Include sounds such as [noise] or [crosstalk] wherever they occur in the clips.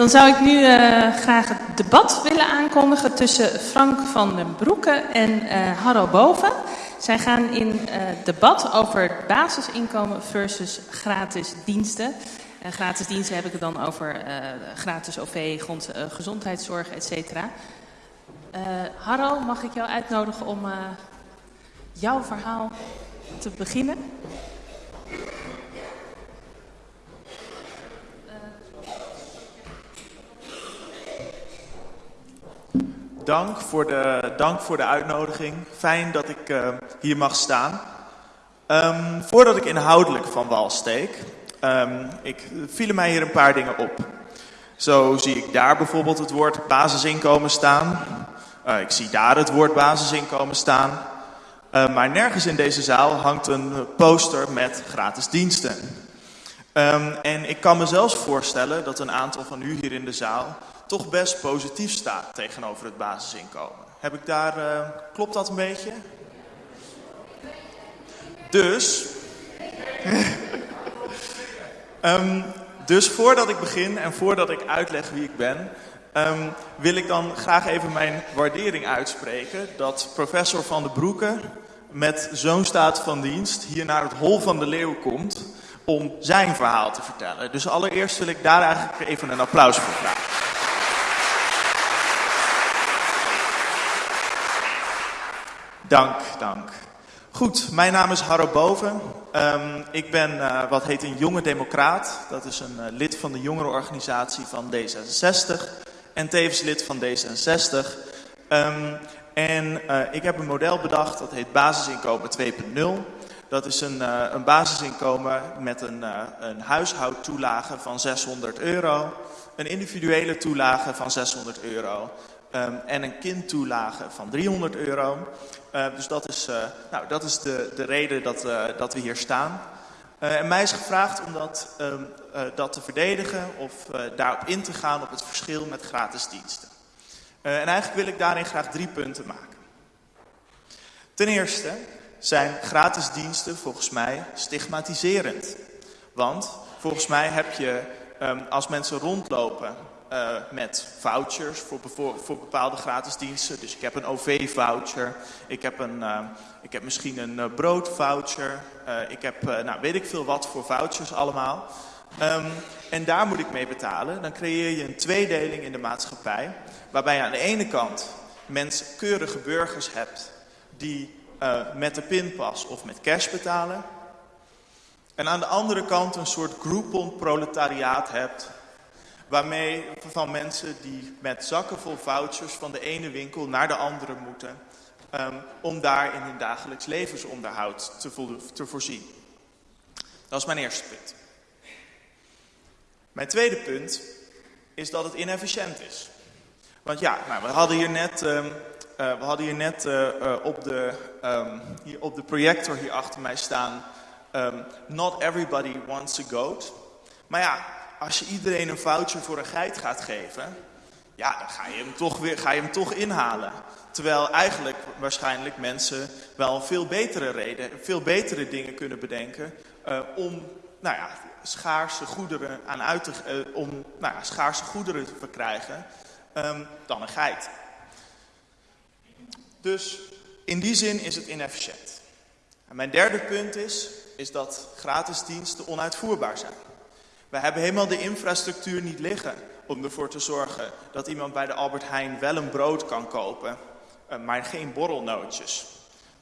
Dan zou ik nu uh, graag het debat willen aankondigen tussen Frank van den Broeke en uh, Harro Boven. Zij gaan in uh, debat over basisinkomen versus gratis diensten. Uh, gratis diensten heb ik het dan over gratis OV, grond, gezondheidszorg, et cetera. Harro, mag ik jou uitnodigen om jouw verhaal te beginnen? Dank voor, de, dank voor de uitnodiging. Fijn dat ik uh, hier mag staan. Um, voordat ik inhoudelijk van wal steek, um, ik, vielen mij hier een paar dingen op. Zo zie ik daar bijvoorbeeld het woord basisinkomen staan. Uh, ik zie daar het woord basisinkomen staan. Uh, maar nergens in deze zaal hangt een poster met gratis diensten. Um, en ik kan me zelfs voorstellen dat een aantal van u hier in de zaal toch best positief staat tegenover het basisinkomen. Heb ik daar, uh, klopt dat een beetje? Dus, um, [laughs] dus voordat ik begin en voordat ik uitleg wie ik ben, um, wil ik dan graag even mijn waardering uitspreken dat professor Van den Broeke met zo'n staat van dienst hier naar het Hol van de Leeuw komt om zijn verhaal te vertellen. Dus allereerst wil ik daar eigenlijk even een applaus voor vragen. Dank, dank. Goed, mijn naam is Harro Boven. Um, ik ben uh, wat heet een jonge democraat. Dat is een uh, lid van de jongerenorganisatie van D66 en tevens lid van D66. Um, en uh, ik heb een model bedacht dat heet basisinkomen 2.0. Dat is een, een basisinkomen met een, een huishoudtoelage van 600 euro. Een individuele toelage van 600 euro. Um, en een kindtoelage van 300 euro. Uh, dus dat is, uh, nou, dat is de, de reden dat, uh, dat we hier staan. en mij is gevraagd om dat, um, dat te verdedigen of daarop in te gaan op het verschil met gratis diensten. en eigenlijk wil ik daarin graag drie punten maken. Ten eerste zijn gratis diensten volgens mij stigmatiserend. Want volgens mij heb je, um, als mensen rondlopen uh, met vouchers voor, voor, bepaalde gratis diensten. Dus ik heb een OV-voucher, ik, heb een, uh, ik heb misschien een uh, broodvoucher, ik heb nou, weet ik veel wat voor vouchers allemaal. Um, en daar moet ik mee betalen. Dan creëer je een tweedeling in de maatschappij, waarbij je aan de ene kant mensen, keurige burgers hebt die met de pinpas of met cash betalen. En aan de andere kant een soort groupon proletariaat hebt waarmee van mensen die met zakken vol vouchers van de ene winkel naar de andere moeten, um, om daar in hun dagelijks levensonderhoud te, vo te voorzien. Dat is mijn eerste punt. Mijn tweede punt is dat het inefficiënt is. Want ja, nou, we hadden hier net, um, uh, we hadden hier net uh, uh, op, de, um, hier op de projector hier achter mij staan... not everybody wants a goat. Maar ja, als je iedereen een voucher voor een geit gaat geven, ja, dan ga je hem toch, weer, ga je hem toch inhalen. Terwijl eigenlijk waarschijnlijk mensen wel veel betere reden, veel betere dingen kunnen bedenken uh, om nou ja, schaarse goederen aan uit te, uh, om nou ja, schaarse goederen te verkrijgen um, dan een geit. Dus in die zin is het inefficiënt. En mijn derde punt is, is dat gratis diensten onuitvoerbaar zijn. We hebben helemaal de infrastructuur niet liggen om ervoor te zorgen dat iemand bij de Albert Heijn wel een brood kan kopen, eh, maar geen borrelnootjes.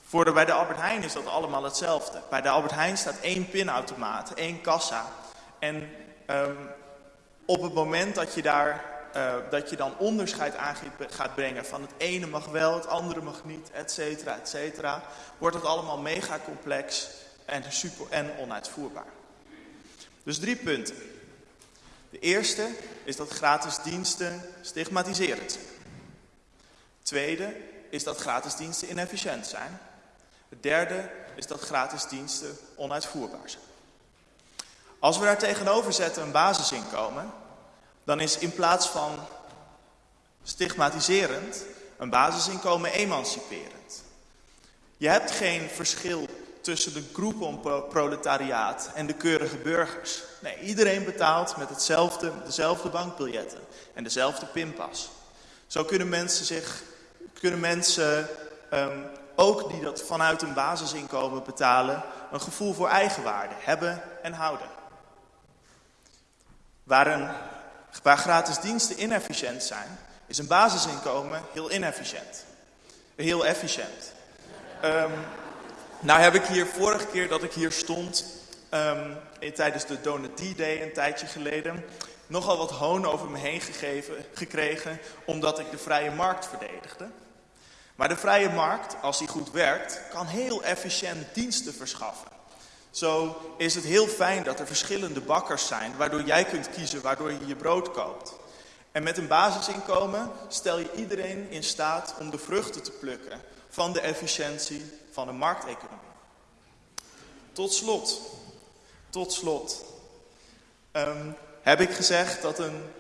Voor de, bij de Albert Heijn is dat allemaal hetzelfde. Bij de Albert Heijn staat één pinautomaat, één kassa. En um, op het moment dat je daar uh, dat je dan onderscheid aan gaat brengen van het ene mag wel, het andere mag niet, et cetera, et cetera, wordt het allemaal mega complex en, super, en onuitvoerbaar. Dus drie punten. De eerste is dat gratis diensten stigmatiserend zijn. Tweede is dat gratis diensten inefficiënt zijn. Het derde is dat gratis diensten onuitvoerbaar zijn. Als we daar tegenover zetten een basisinkomen, dan is in plaats van stigmatiserend een basisinkomen emanciperend. Je hebt geen verschil tussen de groepenproletariaat en de keurige burgers. Nee, iedereen betaalt met hetzelfde, dezelfde bankbiljetten en dezelfde pinpas. Zo kunnen mensen, zich, kunnen mensen um, ook die dat vanuit een basisinkomen betalen, een gevoel voor eigenwaarde hebben en houden. Waar, gratis diensten inefficiënt zijn, is een basisinkomen heel inefficiënt. Heel efficiënt. Um, nou heb ik hier vorige keer dat ik hier stond, um, tijdens de Donut Day een tijdje geleden, nogal wat hoon over me heen gegeven, gekregen, omdat ik de vrije markt verdedigde. Maar de vrije markt, als die goed werkt, kan heel efficiënt diensten verschaffen. Zo is het heel fijn dat er verschillende bakkers zijn, waardoor jij kunt kiezen waardoor je je brood koopt. En met een basisinkomen stel je iedereen in staat om de vruchten te plukken van de efficiëntie van de markteconomie. Tot slot, tot slot, um, heb ik gezegd dat, een,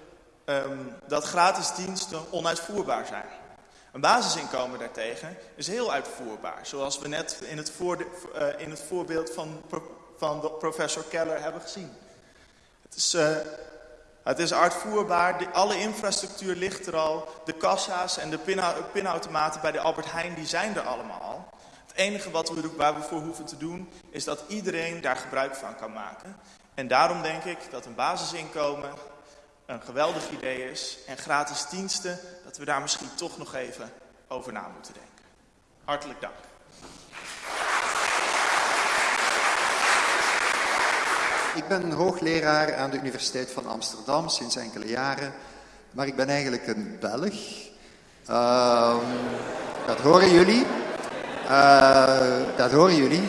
um, dat gratis diensten onuitvoerbaar zijn. Een basisinkomen daartegen is heel uitvoerbaar, zoals we net in het, voor, uh, in het voorbeeld van, van professor Keller hebben gezien. Het is, uh, het is uitvoerbaar, alle infrastructuur ligt er al, de kassa's en de pinautomaten bij de Albert Heijn, die zijn er allemaal. Het enige wat we, waar we voor hoeven te doen, is dat iedereen daar gebruik van kan maken. En daarom denk ik dat een basisinkomen een geweldig idee is. En gratis diensten, dat we daar misschien toch nog even over na moeten denken. Hartelijk dank. Ik ben hoogleraar aan de Universiteit van Amsterdam sinds enkele jaren. Maar ik ben eigenlijk een Belg. Uh, dat horen jullie. Uh, dat horen jullie.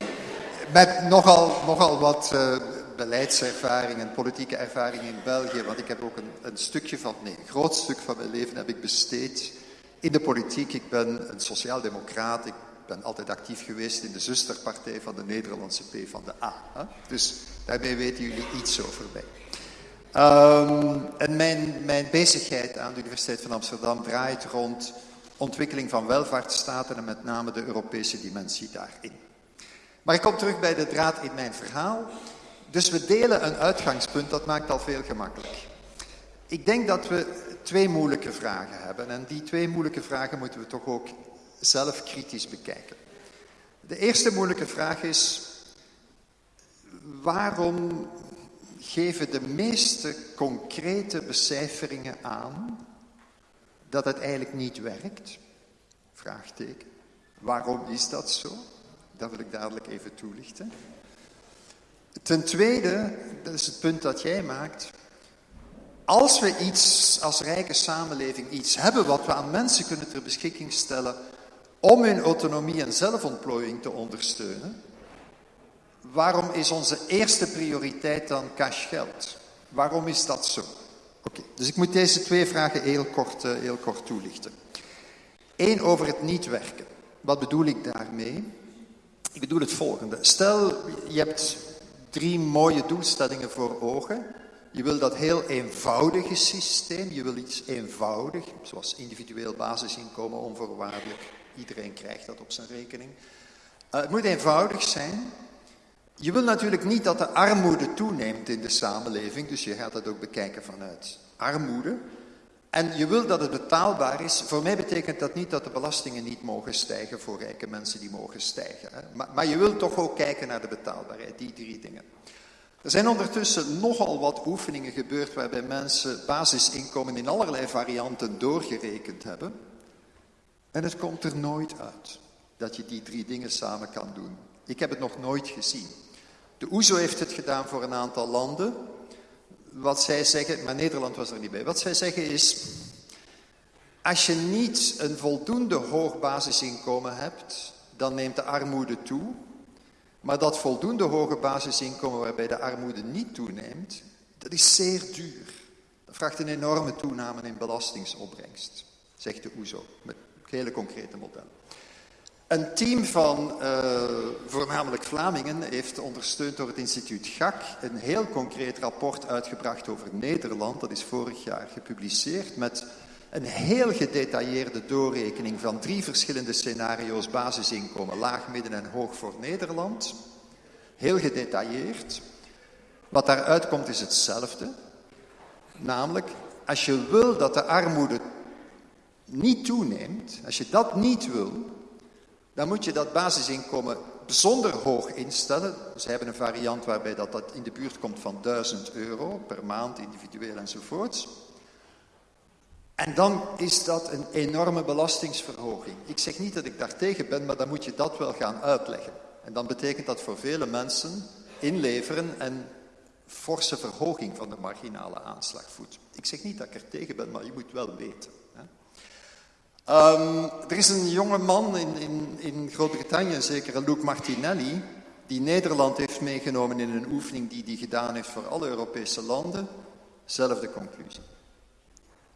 Met nogal, nogal wat uh, beleidservaring en politieke ervaring in België, want ik heb ook een, een, stukje van, nee, een groot stuk van mijn leven heb ik besteed in de politiek. Ik ben een sociaaldemocraat, ik ben altijd actief geweest in de zusterpartij van de Nederlandse P van de A. Hè? Dus daarmee weten jullie iets over mij. Um, en mijn, mijn bezigheid aan de Universiteit van Amsterdam draait rond ontwikkeling van welvaartsstaten en met name de Europese dimensie daarin. Maar ik kom terug bij de draad in mijn verhaal. Dus we delen een uitgangspunt, dat maakt al veel gemakkelijk. Ik denk dat we twee moeilijke vragen hebben. En die twee moeilijke vragen moeten we toch ook zelf kritisch bekijken. De eerste moeilijke vraag is: waarom geven de meeste concrete becijferingen aan dat het eigenlijk niet werkt? Vraagteken. Waarom is dat zo? Dat wil ik dadelijk even toelichten. Ten tweede, dat is het punt dat jij maakt. Als we iets als rijke samenleving iets hebben wat we aan mensen kunnen ter beschikking stellen om hun autonomie en zelfontplooiing te ondersteunen, waarom is onze eerste prioriteit dan cashgeld? Waarom is dat zo? Oké, dus ik moet deze twee vragen heel kort, uh, heel kort toelichten. Eén over het niet werken. Wat bedoel ik daarmee? Ik bedoel het volgende. Stel, je hebt drie mooie doelstellingen voor ogen. Je wil dat heel eenvoudige systeem, je wil iets eenvoudig, zoals individueel basisinkomen onvoorwaardelijk. Iedereen krijgt dat op zijn rekening. Uh, het moet eenvoudig zijn. Je wil natuurlijk niet dat de armoede toeneemt in de samenleving, dus je gaat dat ook bekijken vanuit armoede. En je wil dat het betaalbaar is. Voor mij betekent dat niet dat de belastingen niet mogen stijgen voor rijke mensen die mogen stijgen. Hè. Maar, maar je wilt toch ook kijken naar de betaalbaarheid, die drie dingen. Er zijn ondertussen nogal wat oefeningen gebeurd waarbij mensen basisinkomen in allerlei varianten doorgerekend hebben. En het komt er nooit uit dat je die drie dingen samen kan doen. Ik heb het nog nooit gezien. De OESO e heeft het gedaan voor een aantal landen wat zij zeggen, maar Nederland was er niet bij. Wat zij zeggen is, als je niet een voldoende hoog basisinkomen hebt, dan neemt de armoede toe. Maar dat voldoende hoge basisinkomen waarbij de armoede niet toeneemt, dat is zeer duur. Dat vraagt een enorme toename in belastingsopbrengst, zegt de OESO, met hele concrete modellen. Een team van uh, voornamelijk Vlamingen heeft ondersteund door het instituut GAK een heel concreet rapport uitgebracht over Nederland. Dat is vorig jaar gepubliceerd met een heel gedetailleerde doorrekening van drie verschillende scenario's basisinkomen, laag, midden en hoog voor Nederland. Heel gedetailleerd. Wat daaruit komt is hetzelfde. Namelijk, als je wil dat de armoede niet toeneemt, als je dat niet wil, dan moet je dat basisinkomen bijzonder hoog instellen. Ze hebben een variant waarbij dat, dat in de buurt komt van 1000 euro per maand, individueel enzovoorts. En dan is dat een enorme belastingsverhoging. Ik zeg niet dat ik daartegen ben, maar dan moet je dat wel gaan uitleggen. En dan betekent dat voor vele mensen inleveren en forse verhoging van de marginale aanslagvoet. Ik zeg niet dat ik er tegen ben, maar je moet wel weten. Um, er is een jonge man in, in, in Groot-Brittannië, zeker Luc Martinelli, die Nederland heeft meegenomen in een oefening die hij gedaan heeft voor alle Europese landen. Zelfde conclusie.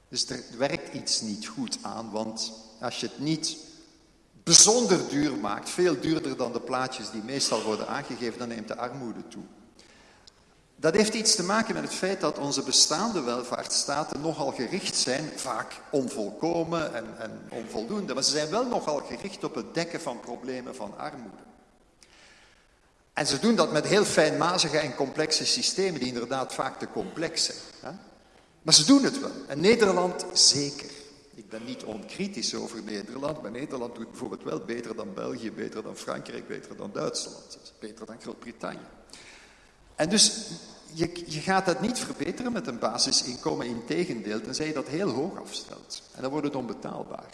Dus er werkt iets niet goed aan, want als je het niet bijzonder duur maakt, veel duurder dan de plaatjes die meestal worden aangegeven, dan neemt de armoede toe. Dat heeft iets te maken met het feit dat onze bestaande welvaartsstaten nogal gericht zijn, vaak onvolkomen en, en, onvoldoende, maar ze zijn wel nogal gericht op het dekken van problemen van armoede. En ze doen dat met heel fijnmazige en complexe systemen, die inderdaad vaak te complex zijn. Hè? Maar ze doen het wel. En Nederland zeker. Ik ben niet onkritisch over Nederland, maar Nederland doet bijvoorbeeld wel beter dan België, beter dan Frankrijk, beter dan Duitsland, beter dan Groot-Brittannië. En dus je, je, gaat dat niet verbeteren met een basisinkomen, in tegendeel, tenzij je dat heel hoog afstelt. En dan wordt het onbetaalbaar.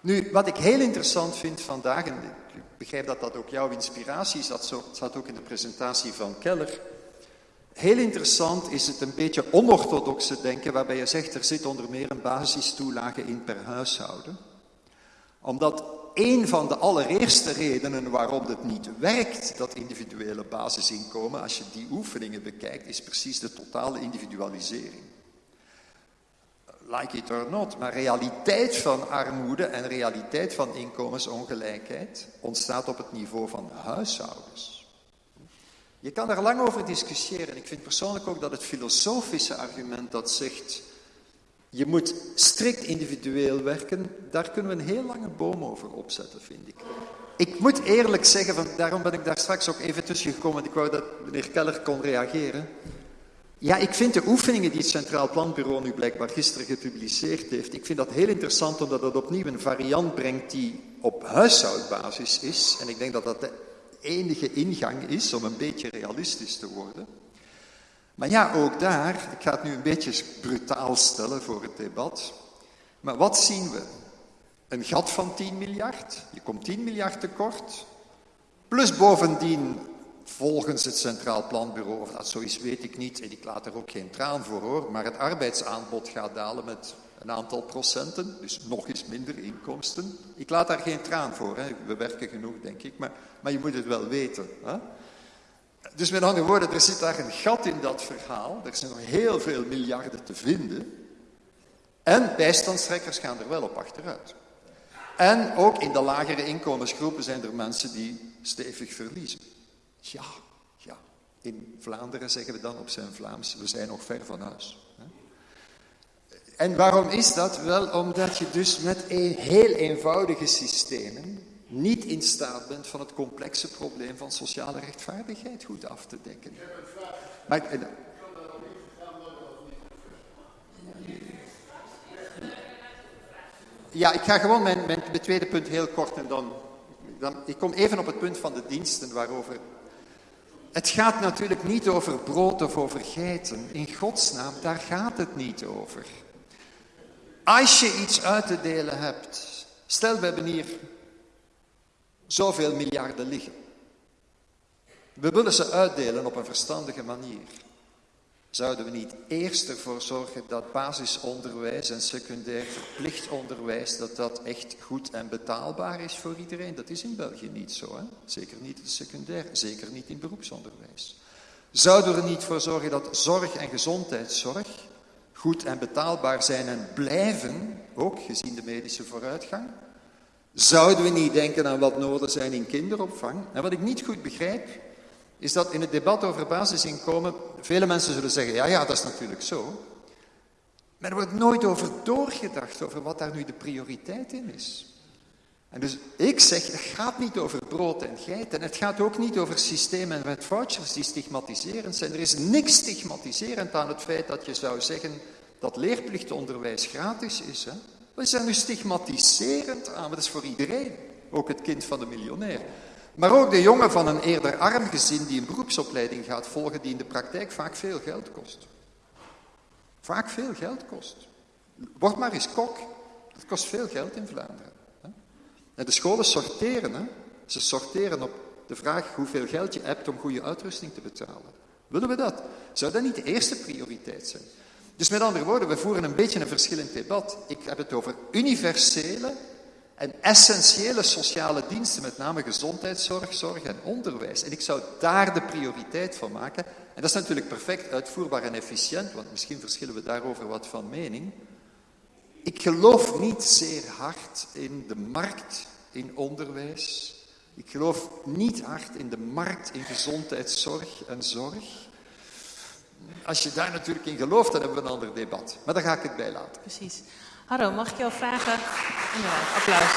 Nu, wat ik heel interessant vind vandaag, en ik begrijp dat dat ook jouw inspiratie is, dat zat ook in de presentatie van Keller. Heel interessant is het een beetje onorthodoxe denken, waarbij je zegt er zit onder meer een basistoelage in per huishouden. Omdat een van de allereerste redenen waarom het niet werkt, dat individuele basisinkomen, als je die oefeningen bekijkt, is precies de totale individualisering. Like it or not, maar realiteit van armoede en realiteit van inkomensongelijkheid ontstaat op het niveau van huishoudens. Je kan daar lang over discussiëren. Ik vind persoonlijk ook dat het filosofische argument dat zegt je moet strikt individueel werken. Daar kunnen we een heel lange boom over opzetten, vind ik. Ik moet eerlijk zeggen, van, daarom ben ik daar straks ook even tussen gekomen. Ik wou dat meneer Keller kon reageren. Ja, ik vind de oefeningen die het Centraal Planbureau nu blijkbaar gisteren gepubliceerd heeft, ik vind dat heel interessant omdat dat opnieuw een variant brengt die op huishoudbasis is. En ik denk dat dat de enige ingang is om een beetje realistisch te worden. Maar ja, ook daar, ik ga het nu een beetje brutaal stellen voor het debat. Maar wat zien we? Een gat van 10 miljard. Je komt 10 miljard tekort. Plus bovendien, volgens het Centraal Planbureau, of dat zo is, weet ik niet. En ik laat er ook geen traan voor hoor. Maar het arbeidsaanbod gaat dalen met een aantal procenten. Dus nog eens minder inkomsten. Ik laat daar geen traan voor. Hè. We werken genoeg, denk ik. Maar, maar je moet het wel weten. Hè. Dus met andere woorden, er zit daar een gat in dat verhaal. Er zijn nog heel veel miljarden te vinden. En bijstandstrekkers gaan er wel op achteruit. En ook in de lagere inkomensgroepen zijn er mensen die stevig verliezen. Ja, ja. In Vlaanderen zeggen we dan op zijn Vlaams, we zijn nog ver van huis. En waarom is dat? Wel omdat je dus met een heel eenvoudige systemen niet in staat bent van het complexe probleem van sociale rechtvaardigheid goed af te dekken. Maar, ja, ik ga gewoon mijn, mijn, tweede punt heel kort en dan, dan... Ik kom even op het punt van de diensten waarover... Het gaat natuurlijk niet over brood of over geiten. In godsnaam, daar gaat het niet over. Als je iets uit te delen hebt... Stel, we hebben hier zoveel miljarden liggen. We willen ze uitdelen op een verstandige manier. Zouden we niet eerst ervoor zorgen dat basisonderwijs en secundair verplicht onderwijs, dat dat echt goed en betaalbaar is voor iedereen? Dat is in België niet zo, hè? zeker niet in secundair, zeker niet in beroepsonderwijs. Zouden we er niet voor zorgen dat zorg en gezondheidszorg goed en betaalbaar zijn en blijven, ook gezien de medische vooruitgang? Zouden we niet denken aan wat nodig zijn in kinderopvang? En wat ik niet goed begrijp, is dat in het debat over basisinkomen vele mensen zullen zeggen, ja, ja, dat is natuurlijk zo. Maar er wordt nooit over doorgedacht, over wat daar nu de prioriteit in is. En dus ik zeg, het gaat niet over brood en geit. En het gaat ook niet over systemen met vouchers die stigmatiserend zijn. Er is niks stigmatiserend aan het feit dat je zou zeggen dat leerplichtonderwijs gratis is. Hè? Wat is nu stigmatiserend aan? Dat is voor iedereen. Ook het kind van de miljonair. Maar ook de jongen van een eerder arm gezin die een beroepsopleiding gaat volgen, die in de praktijk vaak veel geld kost. Vaak veel geld kost. Word maar eens kok. Dat kost veel geld in Vlaanderen. En de scholen sorteren. Hè? Ze sorteren op de vraag hoeveel geld je hebt om goede uitrusting te betalen. Willen we dat? Zou dat niet de eerste prioriteit zijn? Dus met andere woorden, we voeren een beetje een verschillend debat. Ik heb het over universele en essentiële sociale diensten, met name gezondheidszorg, zorg en onderwijs. En ik zou daar de prioriteit van maken. En dat is natuurlijk perfect uitvoerbaar en efficiënt, want misschien verschillen we daarover wat van mening. Ik geloof niet zeer hard in de markt in onderwijs. Ik geloof niet hard in de markt in gezondheidszorg en zorg. Als je daar natuurlijk in gelooft, dan hebben we een ander debat. Maar daar ga ik het bij laten. Precies. Harro, mag ik jou vragen? Inderdaad, applaus.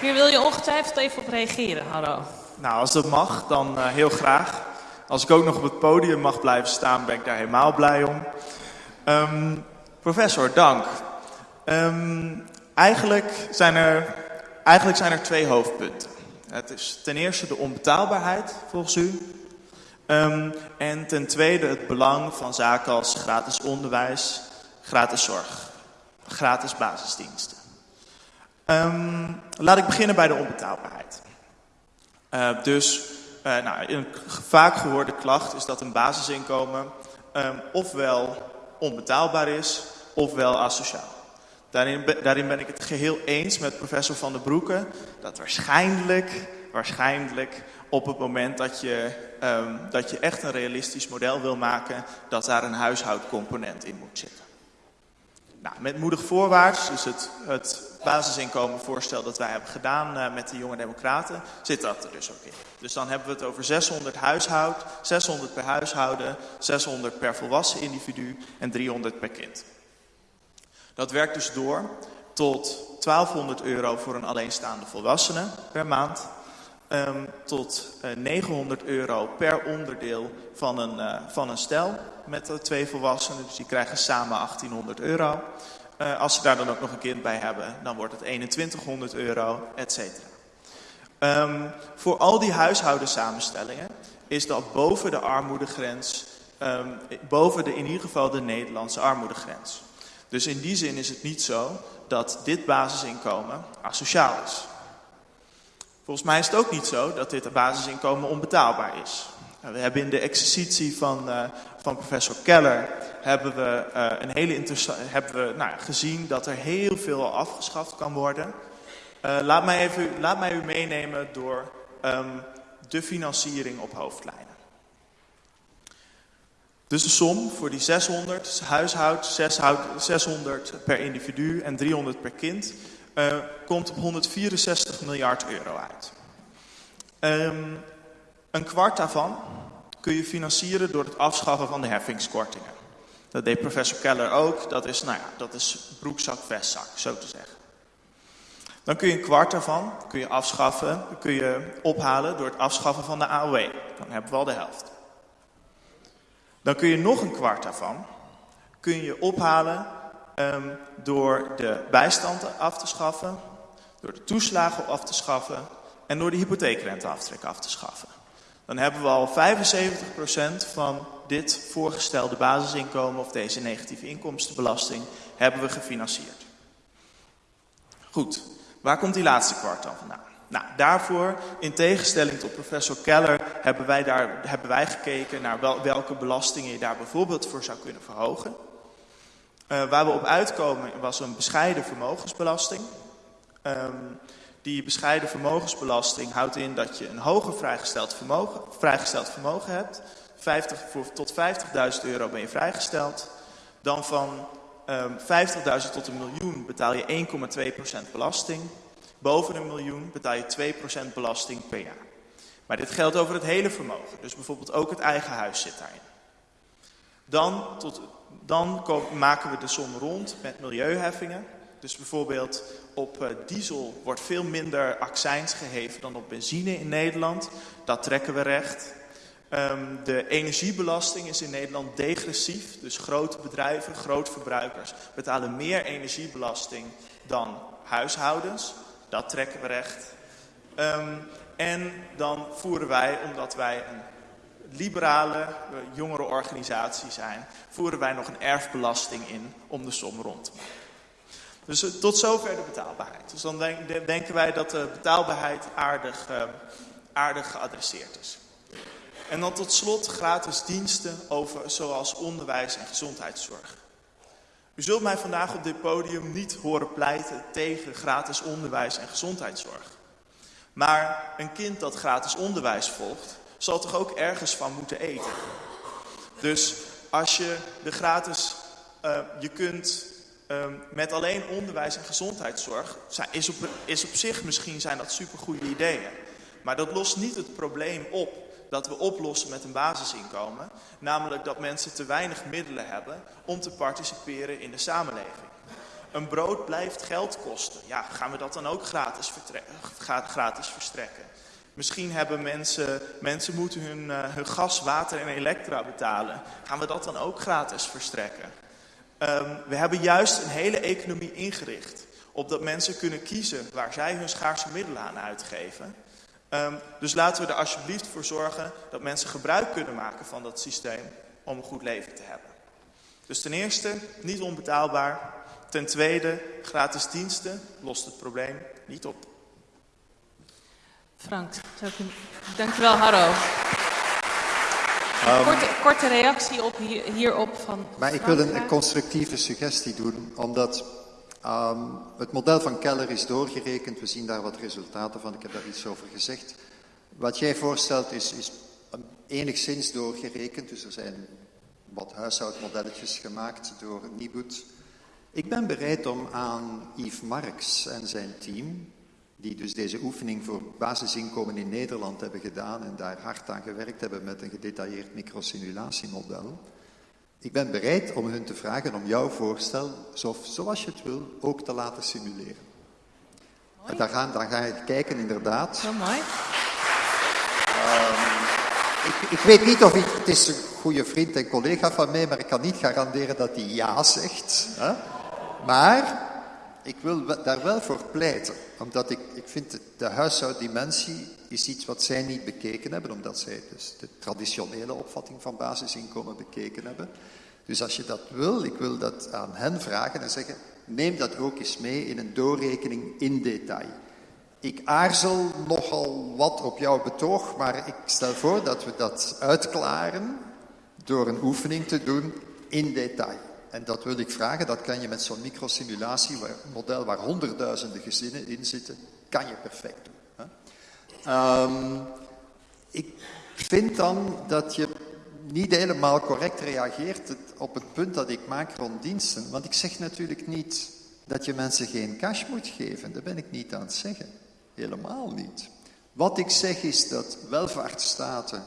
Hier wil je ongetwijfeld even op reageren, Harro. Nou, als dat mag, dan uh, heel graag. Als ik ook nog op het podium mag blijven staan, ben ik daar helemaal blij om. Um, professor, dank. Um, eigenlijk, zijn er, eigenlijk zijn er twee hoofdpunten. Het is ten eerste de onbetaalbaarheid, volgens u. Um, en ten tweede het belang van zaken als gratis onderwijs, gratis zorg, gratis basisdiensten. Um, laat ik beginnen bij de onbetaalbaarheid. Uh, dus uh, nou, een vaak gehoorde klacht is dat een basisinkomen um, ofwel onbetaalbaar is, ofwel asociaal. Daarin, ben ik het geheel eens met professor Van der Broeke dat waarschijnlijk, waarschijnlijk op het moment dat je, um, dat je echt een realistisch model wil maken, dat daar een huishoudcomponent in moet zitten. Nou, met moedig voorwaarts, dus het, het basisinkomenvoorstel dat wij hebben gedaan uh, met de jonge democraten, zit dat er dus ook in. Dus dan hebben we het over 600 huishoud, 600 per huishouden, 600 per volwassen individu en 300 per kind. Dat werkt dus door tot 1200 euro voor een alleenstaande volwassene per maand. Um, tot uh, eh, 900 euro per onderdeel van een, uh, van een stel met uh, twee volwassenen. Dus die krijgen samen 1800 euro. als ze daar dan ook nog een kind bij hebben, dan wordt het 2100 euro, et. Um, voor al die huishoudensamenstellingen is dat boven de armoedegrens, um, boven de, in ieder geval de Nederlandse armoedegrens. Dus in die zin is het niet zo dat dit basisinkomen asociaal is. Volgens mij is het ook niet zo dat dit basisinkomen onbetaalbaar is. We hebben in de exercitie van, uh, van professor Keller hebben we, uh, een hele hebben we nou, gezien dat er heel veel afgeschaft kan worden. Laat, mij even, laat mij u meenemen door um, de financiering op hoofdlijnen. Dus de som voor die 600 huishoud, 600 per individu en 300 per kind, uh, komt op 164 miljard euro uit. Um, een kwart daarvan kun je financieren door het afschaffen van de heffingskortingen. Dat deed professor Keller ook. Dat is, nou ja, dat is broekzak, vestzak, zo te zeggen. Dan kun je een kwart daarvan kun je afschaffen, kun je ophalen door het afschaffen van de AOW. Dan hebben we al de helft. Dan kun je nog een kwart daarvan kun je ophalen um, door de bijstand af te schaffen, door de toeslagen af te schaffen en door de hypotheekrenteaftrek af te schaffen. Dan hebben we al 75% van dit voorgestelde basisinkomen of deze negatieve inkomstenbelasting hebben we gefinancierd. Goed, waar komt die laatste kwart dan vandaan? Nou, daarvoor, in tegenstelling tot professor Keller, hebben wij, daar, hebben wij gekeken naar wel, welke belastingen je daar bijvoorbeeld voor zou kunnen verhogen. Uh, waar we op uitkomen was een bescheiden vermogensbelasting. Um, die bescheiden vermogensbelasting houdt in dat je een hoger vrijgesteld vermogen, vrijgesteld vermogen hebt. 50, voor, tot 50.000 euro ben je vrijgesteld. Dan van um, 50.000 tot een miljoen betaal je 1,2% belasting. Boven een miljoen betaal je 2% belasting per jaar. Maar dit geldt over het hele vermogen. Dus bijvoorbeeld ook het eigen huis zit daarin. Dan, tot, dan maken we de som rond met milieuheffingen. Dus bijvoorbeeld op uh, diesel wordt veel minder accijns geheven dan op benzine in Nederland. Dat trekken we recht. Um, de energiebelasting is in Nederland degressief. Dus grote bedrijven, grootverbruikers betalen meer energiebelasting dan huishoudens. Dat trekken we recht. Um, en dan voeren wij, omdat wij een liberale uh, jongere organisatie zijn, voeren wij nog een erfbelasting in om de som rond te maken. Dus uh, tot zover de betaalbaarheid. Dus dan denk, denken wij dat de betaalbaarheid aardig, uh, aardig geadresseerd is. En dan tot slot gratis diensten over, zoals onderwijs en gezondheidszorg. U zult mij vandaag op dit podium niet horen pleiten tegen gratis onderwijs en gezondheidszorg. Maar een kind dat gratis onderwijs volgt, zal toch ook ergens van moeten eten. Dus als je de gratis, uh, je kunt uh, met alleen onderwijs en gezondheidszorg, is op, is op zich misschien zijn dat supergoeie ideeën. Maar dat lost niet het probleem op dat we oplossen met een basisinkomen. Namelijk dat mensen te weinig middelen hebben om te participeren in de samenleving. Een brood blijft geld kosten. Ja, gaan we dat dan ook gratis, gratis verstrekken? Misschien hebben mensen, mensen moeten hun, uh, hun gas, water en elektra betalen. Gaan we dat dan ook gratis verstrekken? Um, we hebben juist een hele economie ingericht op dat mensen kunnen kiezen waar zij hun schaarse middelen aan uitgeven. Um, dus laten we er alsjeblieft voor zorgen dat mensen gebruik kunnen maken van dat systeem om een goed leven te hebben. Dus ten eerste, niet onbetaalbaar. Ten tweede, gratis diensten lost het probleem niet op. Frank, dankjewel Harro. Um, korte, korte, reactie op hier, hierop van. Maar ik wil een, een constructieve suggestie doen, omdat um, het model van Keller is doorgerekend. We zien daar wat resultaten van. Ik heb daar iets over gezegd. Wat jij voorstelt is, is enigszins doorgerekend. Dus er zijn wat huishoudmodelletjes gemaakt door Nibud. Ik ben bereid om aan Yves Marx en zijn team, die dus deze oefening voor basisinkomen in Nederland hebben gedaan en daar hard aan gewerkt hebben met een gedetailleerd microsimulatiemodel. Ik ben bereid om hun te vragen om jouw voorstel, zoals je het wil, ook te laten simuleren. En dan, gaan, dan ga je kijken, inderdaad. Heel mooi. Um, ik, ik, weet niet of ik, het is een goede vriend en collega van mij, maar ik kan niet garanderen dat hij ja zegt. Hè? Maar ik wil daar wel voor pleiten, omdat ik, ik vind de huishouddimensie is iets wat zij niet bekeken hebben, omdat zij dus de traditionele opvatting van basisinkomen bekeken hebben. Dus als je dat wil, ik wil dat aan hen vragen en zeggen, neem dat ook eens mee in een doorrekening in detail. Ik aarzel nogal wat op jouw betoog, maar ik stel voor dat we dat uitklaren door een oefening te doen in detail. En dat wil ik vragen, dat kan je met zo'n microsimulatiemodel waar honderdduizenden gezinnen in zitten, kan je perfect doen. Um, ik vind dan dat je niet helemaal correct reageert op het punt dat ik maak rond diensten. Want ik zeg natuurlijk niet dat je mensen geen cash moet geven. Dat ben ik niet aan het zeggen. Helemaal niet. Wat ik zeg is dat welvaartsstaten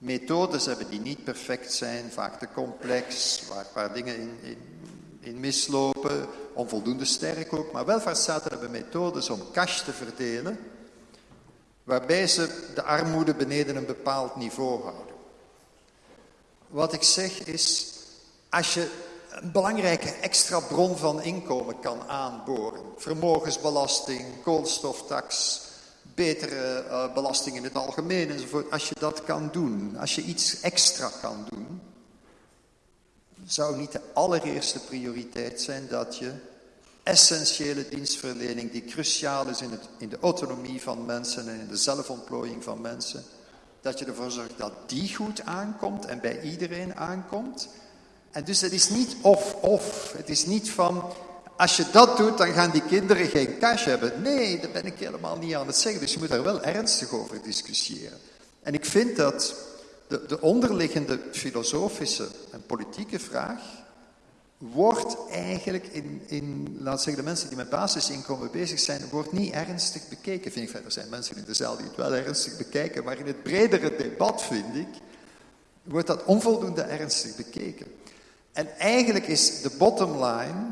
methodes hebben die niet perfect zijn, vaak te complex, waar, waar dingen in, in, in mislopen, onvoldoende sterk ook. Maar welvaartsstaten hebben methodes om cash te verdelen waarbij ze de armoede beneden een bepaald niveau houden. Wat ik zeg is, als je een belangrijke extra bron van inkomen kan aanboren, vermogensbelasting, koolstoftax, betere uh, belasting in het algemeen enzovoort, als je dat kan doen, als je iets extra kan doen, zou niet de allereerste prioriteit zijn dat je essentiële dienstverlening die cruciaal is in, het, in de autonomie van mensen en in de zelfontplooiing van mensen. Dat je ervoor zorgt dat die goed aankomt en bij iedereen aankomt. En dus het is niet of-of. Het is niet van, als je dat doet, dan gaan die kinderen geen cash hebben. Nee, dat ben ik helemaal niet aan het zeggen. Dus je moet daar wel ernstig over discussiëren. En ik vind dat de, de onderliggende filosofische en politieke vraag wordt eigenlijk in, in, laat zeggen, de mensen die met basisinkomen bezig zijn, wordt niet ernstig bekeken, vind ik. Er zijn mensen in de zaal die het wel ernstig bekijken, maar in het bredere debat vind ik wordt dat onvoldoende ernstig bekeken. En eigenlijk is de bottom line,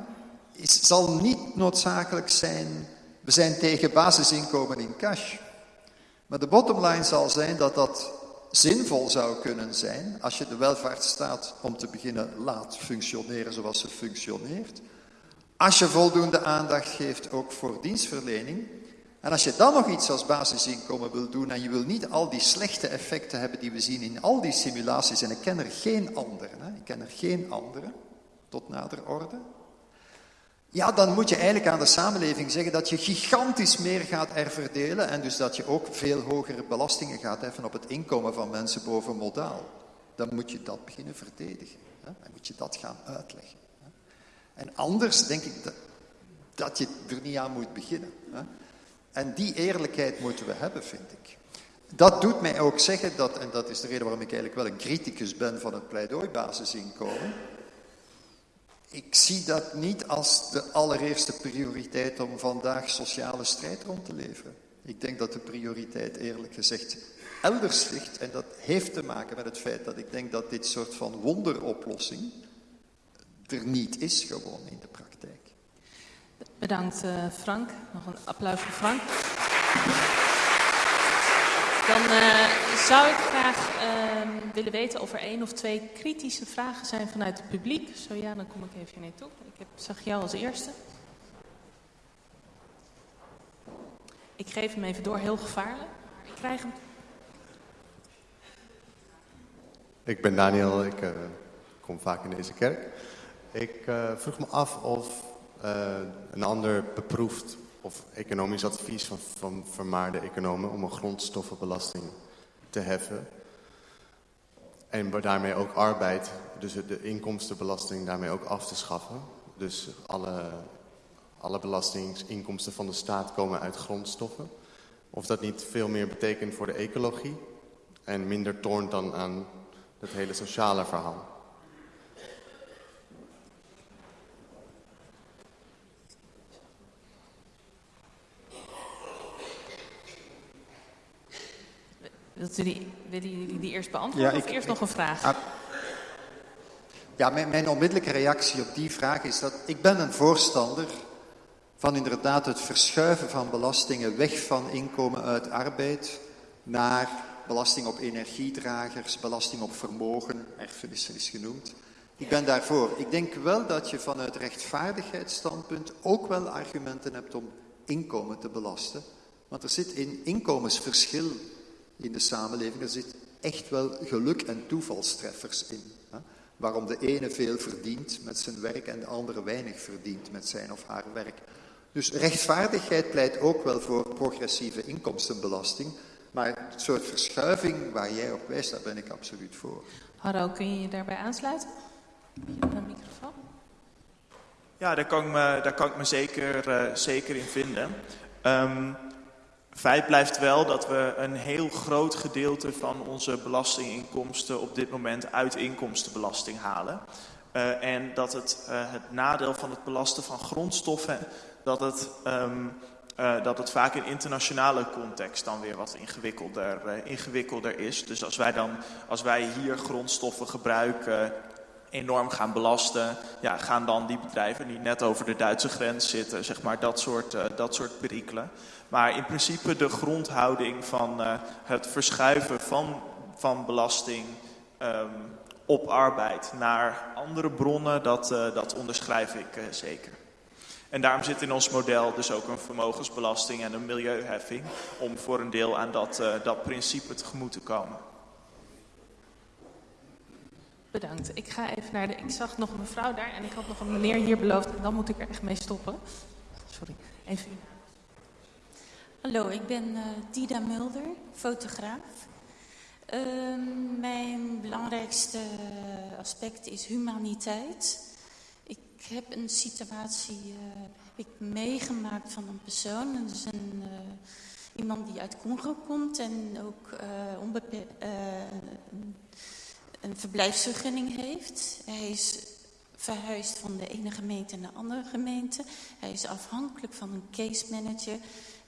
is, zal niet noodzakelijk zijn, we zijn tegen basisinkomen in cash. Maar de bottom line zal zijn dat dat zinvol zou kunnen zijn als je de welvaartsstaat om te beginnen laat functioneren zoals ze functioneert. Als je voldoende aandacht geeft ook voor dienstverlening. En als je dan nog iets als basisinkomen wil doen en je wil niet al die slechte effecten hebben die we zien in al die simulaties, en ik ken er geen andere, hè, ik ken er geen andere, tot nader orde, ja, dan moet je eigenlijk aan de samenleving zeggen dat je gigantisch meer gaat herverdelen en dus dat je ook veel hogere belastingen gaat heffen op het inkomen van mensen boven modaal. Dan moet je dat beginnen verdedigen. Hè? Dan moet je dat gaan uitleggen. Hè? En anders denk ik dat, je er niet aan moet beginnen. Hè? En die eerlijkheid moeten we hebben, vind ik. Dat doet mij ook zeggen dat, en dat is de reden waarom ik eigenlijk wel een criticus ben van het pleidooibasisinkomen, ik zie dat niet als de allereerste prioriteit om vandaag sociale strijd rond te leveren. Ik denk dat de prioriteit eerlijk gezegd elders ligt. En dat heeft te maken met het feit dat ik denk dat dit soort van wonderoplossing er niet is gewoon in de praktijk. Bedankt uh, Frank. Nog een applaus voor Frank. Dan uh, zou ik graag uh, willen weten of er één of twee kritische vragen zijn vanuit het publiek. Zo ja, dan kom ik even naartoe. Ik heb, zag jou als eerste. Ik geef hem even door, heel gevaarlijk. Ik krijg hem. Ik ben Daniel, ik uh, kom vaak in deze kerk. Ik uh, vroeg me af of uh, een ander beproefd of economisch advies van, van vermaarde economen om een grondstoffenbelasting te heffen. En daarmee ook arbeid, dus de inkomstenbelasting daarmee ook af te schaffen. Dus alle, alle belastingsinkomsten van de staat komen uit grondstoffen. Of dat niet veel meer betekent voor de ecologie en minder toont dan aan het hele sociale verhaal. Wilt u die, willen jullie die eerst beantwoorden ja, of eerst nog een vraag? Ah, ja, mijn, mijn, onmiddellijke reactie op die vraag is dat ik ben een voorstander van inderdaad het verschuiven van belastingen weg van inkomen uit arbeid naar belasting op energiedragers, belasting op vermogen, erfenissen is genoemd. Ik ben daarvoor. Ik denk wel dat je vanuit rechtvaardigheidsstandpunt ook wel argumenten hebt om inkomen te belasten. Want er zit een inkomensverschil in de samenleving. Er zit echt wel geluk en toevalstreffers in. Hè? Waarom de ene veel verdient met zijn werk en de andere weinig verdient met zijn of haar werk. Dus rechtvaardigheid pleit ook wel voor progressieve inkomstenbelasting. Maar het soort verschuiving waar jij op wijst, daar ben ik absoluut voor. Harro, kun je je daarbij aansluiten? Heb je een microfoon? Ja, daar kan ik me, daar kan ik me zeker, uh, zeker in vinden. Um, Feit blijft wel dat we een heel groot gedeelte van onze belastinginkomsten op dit moment uit inkomstenbelasting halen. Uh, en dat het, uh, het nadeel van het belasten van grondstoffen, dat het, um, uh, dat het vaak in internationale context dan weer wat ingewikkelder, ingewikkelder is. Dus als wij, dan, als wij hier grondstoffen gebruiken enorm gaan belasten, ja, gaan dan die bedrijven die net over de Duitse grens zitten, zeg maar, dat soort, dat soort perikelen. Maar in principe de grondhouding van uh, het verschuiven van, van belasting um, op arbeid naar andere bronnen, dat, uh, dat onderschrijf ik uh, zeker. En daarom zit in ons model dus ook een vermogensbelasting en een milieuheffing, om voor een deel aan dat, dat principe tegemoet te komen. Bedankt. Ik ga even naar de. Ik zag nog een mevrouw daar en ik had nog een meneer hier beloofd en dan moet ik er echt mee stoppen. Sorry. Even. Hallo, ik ben uh, Dida Mulder, fotograaf. Uh, mijn belangrijkste aspect is humaniteit. Ik heb een situatie heb ik meegemaakt van een persoon. Dat is een, uh, iemand die uit Congo komt en ook een, een verblijfsvergunning heeft. Hij is verhuisd van de ene gemeente naar de andere gemeente. Hij is afhankelijk van een case manager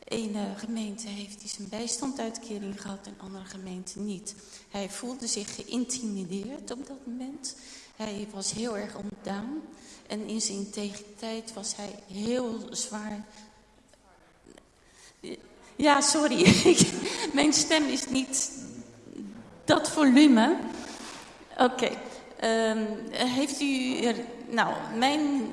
Ene gemeente heeft hij zijn bijstandsuitkering gehad en andere gemeente niet. Hij voelde zich geïntimideerd op dat moment. Hij was heel erg ontdaan. En in zijn integriteit was hij heel zwaar. Ja, sorry. [laughs] Mijn stem is niet dat volume. Oké. Ehm, heeft u... Nou, mijn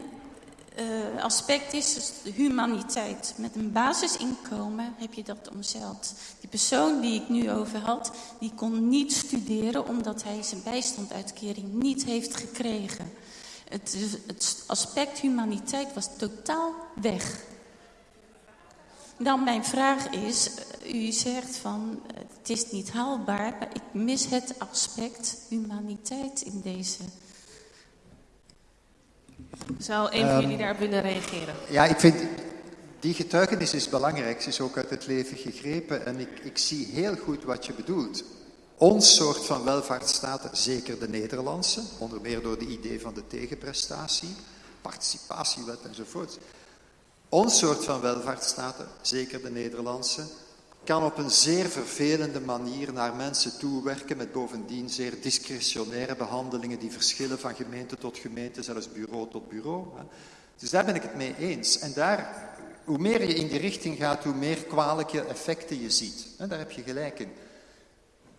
uh, aspect is humaniteit. Met een basisinkomen heb je dat omzeild. Die persoon die ik nu over had, die kon niet studeren omdat hij zijn bijstandsuitkering niet heeft gekregen. Het, het aspect humaniteit was totaal weg. Dan mijn vraag is, u zegt van het is niet haalbaar, maar ik mis het aspect humaniteit in deze zou een van jullie ehm, daarop willen reageren? Ja, ik vind die getuigenis is belangrijk. Ze is ook uit het leven gegrepen. En ik, ik zie heel goed wat je bedoelt. Ons soort van welvaartsstaten, zeker de Nederlandse, onder meer door de idee van de tegenprestatie, participatiewet enzovoort. Ons soort van welvaartsstaten, zeker de Nederlandse, kan op een zeer vervelende manier naar mensen toewerken met bovendien zeer discretionaire behandelingen die verschillen van gemeente tot gemeente, zelfs bureau tot bureau. Dus daar ben ik het mee eens. En daar, hoe meer je in die richting gaat, hoe meer kwalijke effecten je ziet. Daar heb je gelijk in.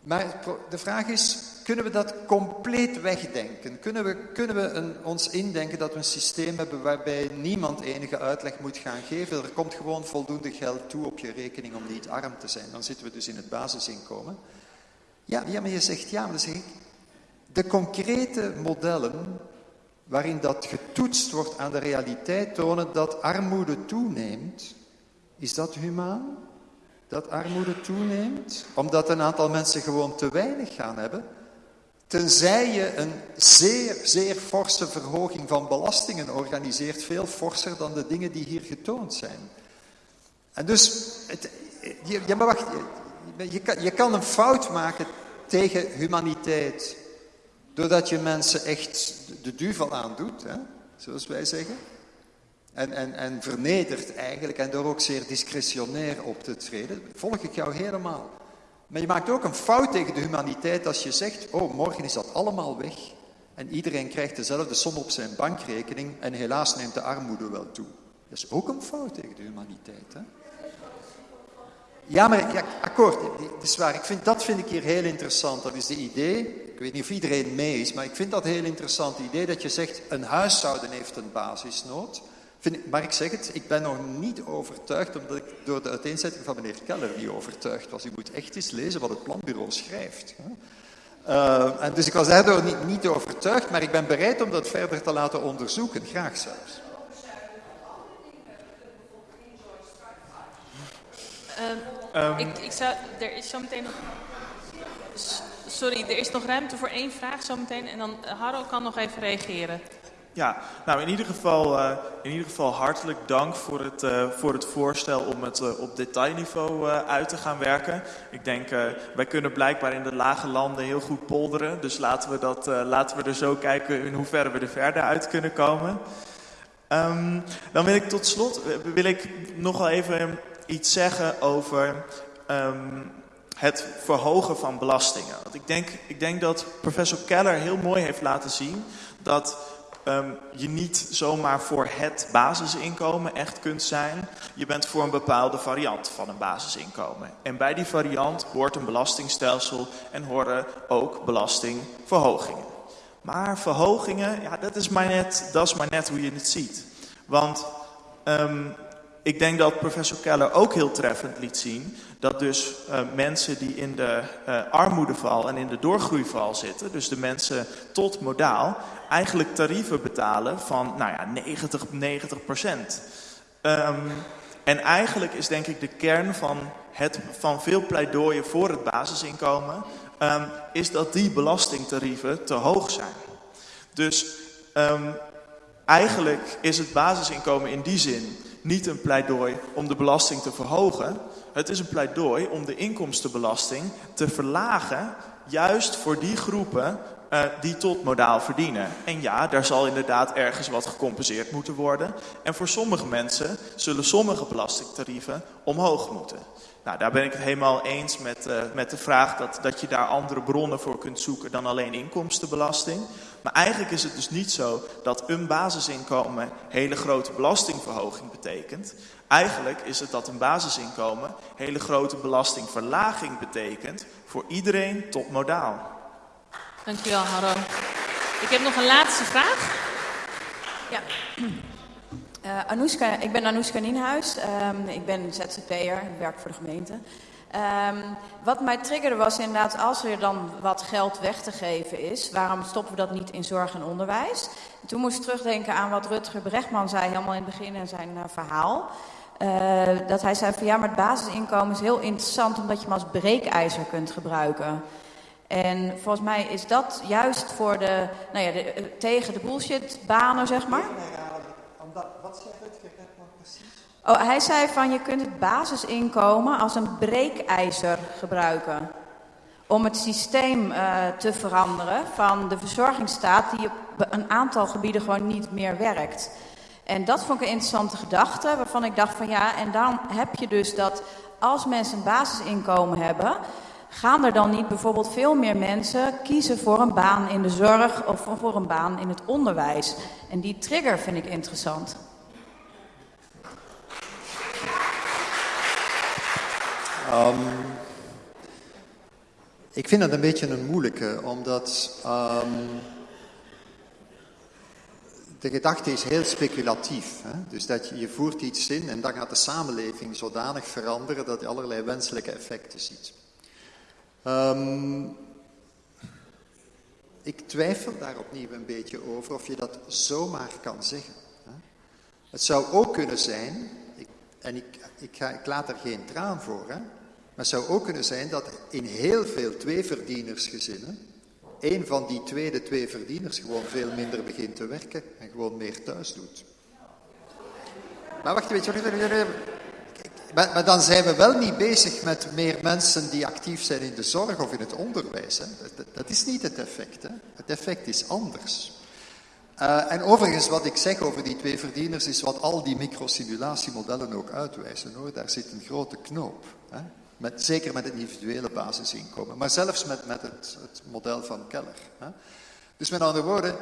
Maar de vraag is, kunnen we dat compleet wegdenken? Kunnen we, kunnen we een, ons indenken dat we een systeem hebben waarbij niemand enige uitleg moet gaan geven? Er komt gewoon voldoende geld toe op je rekening om niet arm te zijn. Dan zitten we dus in het basisinkomen. Ja, ja maar je zegt ja, maar zeg ik, de concrete modellen waarin dat getoetst wordt aan de realiteit tonen dat armoede toeneemt, is dat humaan? Dat armoede toeneemt? Omdat een aantal mensen gewoon te weinig gaan hebben? Tenzij je een zeer, zeer forse verhoging van belastingen organiseert, veel forser dan de dingen die hier getoond zijn. En dus, het, je, ja, maar wacht, je, kan, je kan een fout maken tegen humaniteit, doordat je mensen echt de duvel aandoet, hè, zoals wij zeggen. En, en, en vernedert eigenlijk, en door ook zeer discretionair op te treden, volg ik jou helemaal. Maar je maakt ook een fout tegen de humaniteit als je zegt, oh, morgen is dat allemaal weg en iedereen krijgt dezelfde som op zijn bankrekening en helaas neemt de armoede wel toe. Dat is ook een fout tegen de humaniteit. Hè? Ja, maar akkoord, dat is waar. Ik vind, dat vind ik hier heel interessant. Dat is de idee, ik weet niet of iedereen mee is, maar ik vind dat heel interessant. Het idee dat je zegt, een huishouden heeft een basisnood. Vind maar ik zeg het, ik ben nog niet overtuigd, omdat ik door de uiteenzetting van meneer Keller niet overtuigd was. U moet echt eens lezen wat het planbureau schrijft. Uh, en dus ik was daardoor niet, niet overtuigd, maar ik ben bereid om dat verder te laten onderzoeken, graag zelfs. Um, ik, ik zou, er is zo meteen nog... Sorry, er is nog ruimte voor één vraag zometeen en dan Harro kan nog even reageren. Ja, nou in ieder geval, uh, in ieder geval hartelijk dank voor het, uh, voor het voorstel om het uh, op detailniveau uit te gaan werken. Ik denk, wij kunnen blijkbaar in de lage landen heel goed polderen. Dus laten we, dat, laten we er zo kijken in hoeverre we er verder uit kunnen komen. Um, dan wil ik tot slot wil ik nog even iets zeggen over um, het verhogen van belastingen. Want ik denk, ik denk dat professor Keller heel mooi heeft laten zien dat um, je niet zomaar voor het basisinkomen echt kunt zijn. Je bent voor een bepaalde variant van een basisinkomen. En bij die variant hoort een belastingstelsel en horen ook belastingverhogingen. Maar verhogingen, ja, dat is maar net, dat is maar net hoe je het ziet. Want um, ik denk dat professor Keller ook heel treffend liet zien dat dus uh, mensen die in de uh, armoedeval en in de doorgroeival zitten, dus de mensen tot modaal, eigenlijk tarieven betalen van nou ja, 90, 90 procent. Um, en eigenlijk is denk ik de kern van, het, van veel pleidooien voor het basisinkomen, um, is dat die belastingtarieven te hoog zijn. Dus um, eigenlijk is het basisinkomen in die zin niet een pleidooi om de belasting te verhogen. Het is een pleidooi om de inkomstenbelasting te verlagen, juist voor die groepen eh, die tot modaal verdienen. En ja, daar zal inderdaad ergens wat gecompenseerd moeten worden. En voor sommige mensen zullen sommige belastingtarieven omhoog moeten. Nou, daar ben ik het helemaal eens met, uh, met de vraag dat, dat je daar andere bronnen voor kunt zoeken dan alleen inkomstenbelasting. Maar eigenlijk is het dus niet zo dat een basisinkomen hele grote belastingverhoging betekent. Eigenlijk is het dat een basisinkomen hele grote belastingverlaging betekent voor iedereen tot modaal. Dankjewel, Harro. Ik heb nog een laatste vraag. Ja. Uh, [clears throat] Anoushka, ik ben Anoushka Nienhuis. Um, ik ben ZZP'er, werk voor de gemeente. Um, wat mij triggerde was inderdaad, als er dan wat geld weg te geven is, waarom stoppen we dat niet in zorg en onderwijs? En toen moest ik terugdenken aan wat Rutger Brechtman zei helemaal in het begin in zijn uh, verhaal. Uh, dat hij zei van ja, maar het basisinkomen is heel interessant omdat je hem als breekijzer kunt gebruiken. En volgens mij is dat juist voor de, nou ja, de, tegen de bullshitbanen, zeg maar. Wat zegt het precies? Oh, hij zei van je kunt het basisinkomen als een breekijzer gebruiken. Om het systeem uh, te veranderen van de verzorgingsstaat die op een aantal gebieden gewoon niet meer werkt. En dat vond ik een interessante gedachte, waarvan ik dacht van ja, en dan heb je dus dat als mensen een basisinkomen hebben, gaan er dan niet bijvoorbeeld veel meer mensen kiezen voor een baan in de zorg of voor een baan in het onderwijs? En die trigger vind ik interessant. Um, ik vind dat een beetje een moeilijke, omdat um, de gedachte is heel speculatief. Hè? Dus dat je, je voert iets in en dan gaat de samenleving zodanig veranderen dat je allerlei wenselijke effecten ziet. Um, ik twijfel daar opnieuw een beetje over of je dat zomaar kan zeggen. Het zou ook kunnen zijn, en ik, ik, ga, ik laat er geen traan voor, hè? maar het zou ook kunnen zijn dat in heel veel tweeverdienersgezinnen een van die tweede twee verdieners gewoon veel minder begint te werken en gewoon meer thuis doet. Maar wacht een beetje. Maar, dan zijn we wel niet bezig met meer mensen die actief zijn in de zorg of in het onderwijs. Hè. Dat, is niet het effect. Hè. Het effect is anders. Uh, en overigens, wat ik zeg over die twee verdieners, is wat al die microsimulatiemodellen ook uitwijzen. Hoor. Daar zit een grote knoop. Hè. Met, zeker met het individuele basisinkomen, maar zelfs met, met het, het model van Keller. Hè. Dus met andere woorden,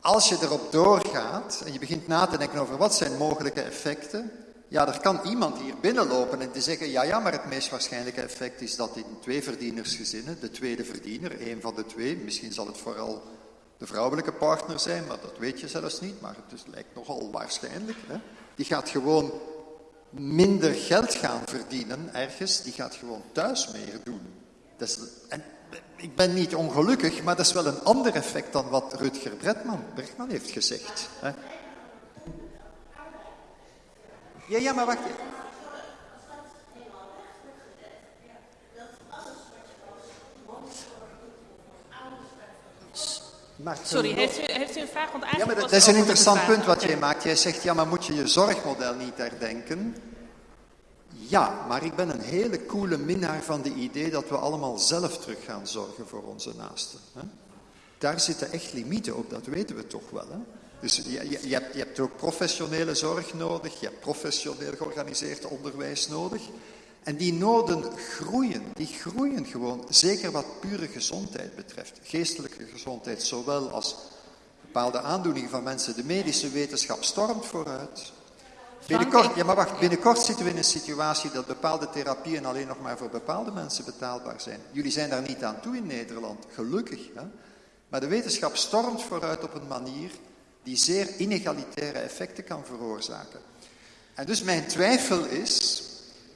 als je erop doorgaat en je begint na te denken over wat zijn mogelijke effecten, ja, er kan iemand hier binnenlopen en te zeggen, ja, ja, maar het meest waarschijnlijke effect is dat in twee verdienersgezinnen, de tweede verdiener, een van de twee, misschien zal het vooral de vrouwelijke partner zijn, maar dat weet je zelfs niet, maar het lijkt nogal waarschijnlijk, hè, die gaat gewoon minder geld gaan verdienen ergens, die gaat gewoon thuis meer doen. Dat is, en ik ben niet ongelukkig, maar dat is wel een ander effect dan wat Rutger Bregman heeft gezegd. Hè. Ja, ja, maar wacht. Sorry, heeft u, heeft u een vraag? Want ja, maar dat, is een interessant punt wat jij maakt. Jij zegt, ja, maar moet je je zorgmodel niet herdenken? Ja, maar ik ben een hele coole minnaar van de idee dat we allemaal zelf terug gaan zorgen voor onze naasten. Hè? Daar zitten echt limieten op, dat weten we toch wel. Hè? Dus je, je, je, hebt, ook professionele zorg nodig, je hebt professioneel georganiseerd onderwijs nodig. En die noden groeien, die groeien gewoon, zeker wat pure gezondheid betreft. Geestelijke gezondheid, zowel als bepaalde aandoeningen van mensen. De medische wetenschap stormt vooruit. Binnenkort, ja maar wacht, binnenkort zitten we in een situatie dat bepaalde therapieën alleen nog maar voor bepaalde mensen betaalbaar zijn. Jullie zijn daar niet aan toe in Nederland, gelukkig. Hè? Maar de wetenschap stormt vooruit op een manier die zeer inegalitaire effecten kan veroorzaken. En dus mijn twijfel is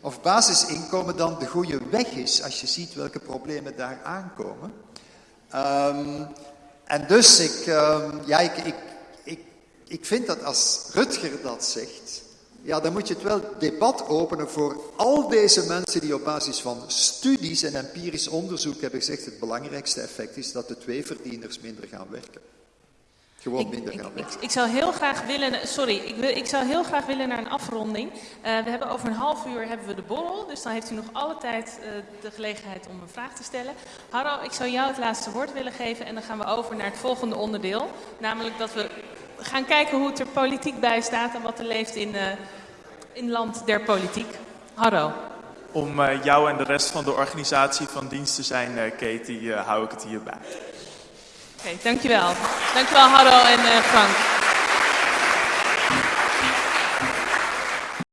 of basisinkomen dan de goede weg is als je ziet welke problemen daar aankomen. Um, en dus ik, um, ja, ik, ik, ik, ik vind dat als Rutger dat zegt, ja, dan moet je het wel debat openen voor al deze mensen die op basis van studies en empirisch onderzoek hebben gezegd, het belangrijkste effect is dat de twee verdieners minder gaan werken. Gewoon Ik, minder ik, geld ik, weg. ik zou heel graag willen, sorry, ik, wil, ik zou heel graag willen naar een afronding. Eh, we hebben over een half uur hebben we de borrel, dus dan heeft u nog alle tijd eh, de gelegenheid om een vraag te stellen. Harro, ik zou jou het laatste woord willen geven en dan gaan we over naar het volgende onderdeel. Namelijk dat we gaan kijken hoe het er politiek bij staat en wat er leeft in, eh in land der politiek. Harro. Om eh, jou en de rest van de organisatie van dienst te zijn, eh, Katie, eh, hou ik het hierbij. Oké, dankjewel. Dankjewel Harro en eh, Frank.